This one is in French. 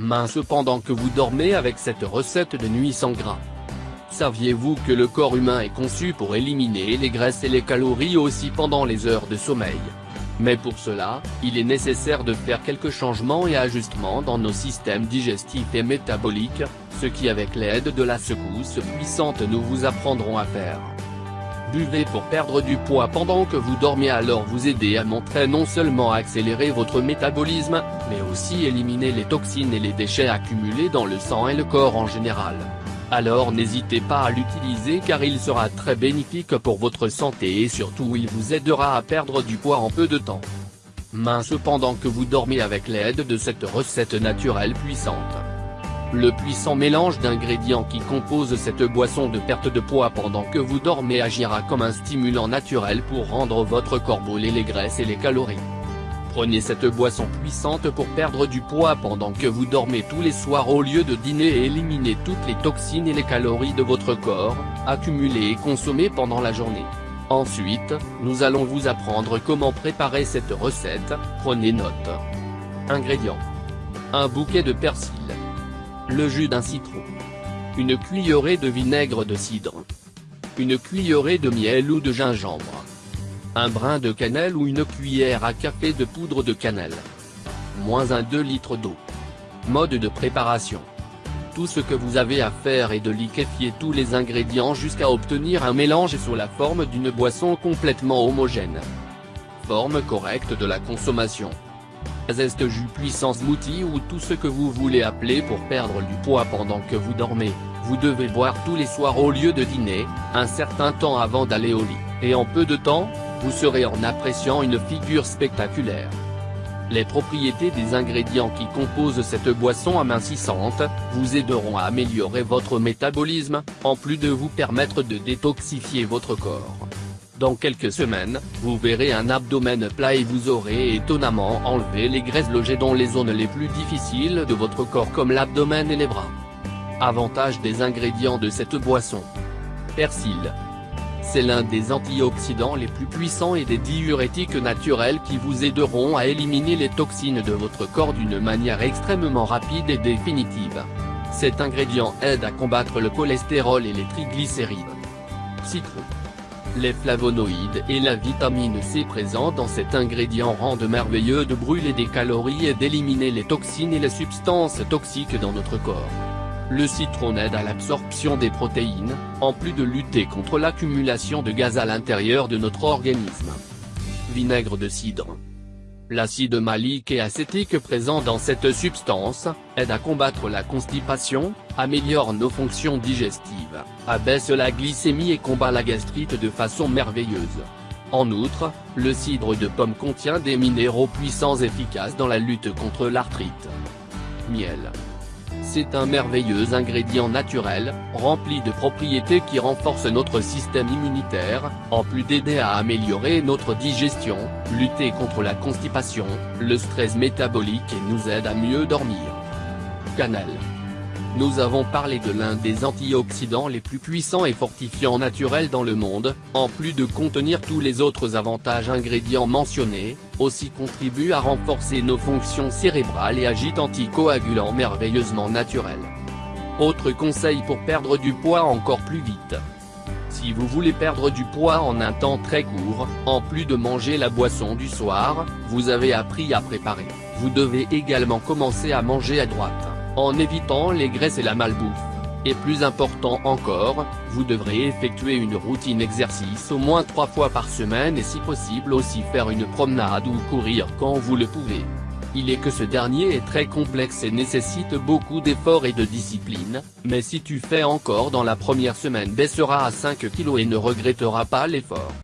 mince pendant que vous dormez avec cette recette de nuit sans gras. Saviez-vous que le corps humain est conçu pour éliminer les graisses et les calories aussi pendant les heures de sommeil? Mais pour cela, il est nécessaire de faire quelques changements et ajustements dans nos systèmes digestifs et métaboliques, ce qui avec l'aide de la secousse puissante nous vous apprendrons à faire. Buvez pour perdre du poids pendant que vous dormez alors vous aider à montrer non seulement accélérer votre métabolisme, mais aussi éliminer les toxines et les déchets accumulés dans le sang et le corps en général. Alors n'hésitez pas à l'utiliser car il sera très bénéfique pour votre santé et surtout il vous aidera à perdre du poids en peu de temps. Mince pendant que vous dormez avec l'aide de cette recette naturelle puissante. Le puissant mélange d'ingrédients qui compose cette boisson de perte de poids pendant que vous dormez agira comme un stimulant naturel pour rendre votre corps brûler les graisses et les calories. Prenez cette boisson puissante pour perdre du poids pendant que vous dormez tous les soirs au lieu de dîner et éliminer toutes les toxines et les calories de votre corps, accumulées et consommées pendant la journée. Ensuite, nous allons vous apprendre comment préparer cette recette, prenez note. Ingrédients. Un bouquet de persil. Le jus d'un citron. Une cuillerée de vinaigre de cidre. Une cuillerée de miel ou de gingembre un brin de cannelle ou une cuillère à café de poudre de cannelle. Moins un 2 litres d'eau. Mode de préparation. Tout ce que vous avez à faire est de liquéfier tous les ingrédients jusqu'à obtenir un mélange sous la forme d'une boisson complètement homogène. Forme correcte de la consommation. Zeste jus puissant smoothie ou tout ce que vous voulez appeler pour perdre du poids pendant que vous dormez, vous devez boire tous les soirs au lieu de dîner, un certain temps avant d'aller au lit, et en peu de temps, vous serez en appréciant une figure spectaculaire. Les propriétés des ingrédients qui composent cette boisson amincissante, vous aideront à améliorer votre métabolisme, en plus de vous permettre de détoxifier votre corps. Dans quelques semaines, vous verrez un abdomen plat et vous aurez étonnamment enlevé les graisses logées dans les zones les plus difficiles de votre corps comme l'abdomen et les bras. Avantage des ingrédients de cette boisson. Persil, c'est l'un des antioxydants les plus puissants et des diurétiques naturels qui vous aideront à éliminer les toxines de votre corps d'une manière extrêmement rapide et définitive. Cet ingrédient aide à combattre le cholestérol et les triglycérides. Citron. Les flavonoïdes et la vitamine C présents dans cet ingrédient rendent merveilleux de brûler des calories et d'éliminer les toxines et les substances toxiques dans notre corps. Le citron aide à l'absorption des protéines, en plus de lutter contre l'accumulation de gaz à l'intérieur de notre organisme. Vinaigre de cidre. L'acide malique et acétique présent dans cette substance, aide à combattre la constipation, améliore nos fonctions digestives, abaisse la glycémie et combat la gastrite de façon merveilleuse. En outre, le cidre de pomme contient des minéraux puissants efficaces dans la lutte contre l'arthrite. Miel. C'est un merveilleux ingrédient naturel, rempli de propriétés qui renforcent notre système immunitaire, en plus d'aider à améliorer notre digestion, lutter contre la constipation, le stress métabolique et nous aide à mieux dormir. Cannelle. Nous avons parlé de l'un des antioxydants les plus puissants et fortifiants naturels dans le monde, en plus de contenir tous les autres avantages ingrédients mentionnés, aussi contribue à renforcer nos fonctions cérébrales et agite anticoagulant merveilleusement naturel. Autre conseil pour perdre du poids encore plus vite. Si vous voulez perdre du poids en un temps très court, en plus de manger la boisson du soir, vous avez appris à préparer, vous devez également commencer à manger à droite en évitant les graisses et la malbouffe. Et plus important encore, vous devrez effectuer une routine exercice au moins trois fois par semaine et si possible aussi faire une promenade ou courir quand vous le pouvez. Il est que ce dernier est très complexe et nécessite beaucoup d'efforts et de discipline, mais si tu fais encore dans la première semaine baissera à 5 kg et ne regrettera pas l'effort.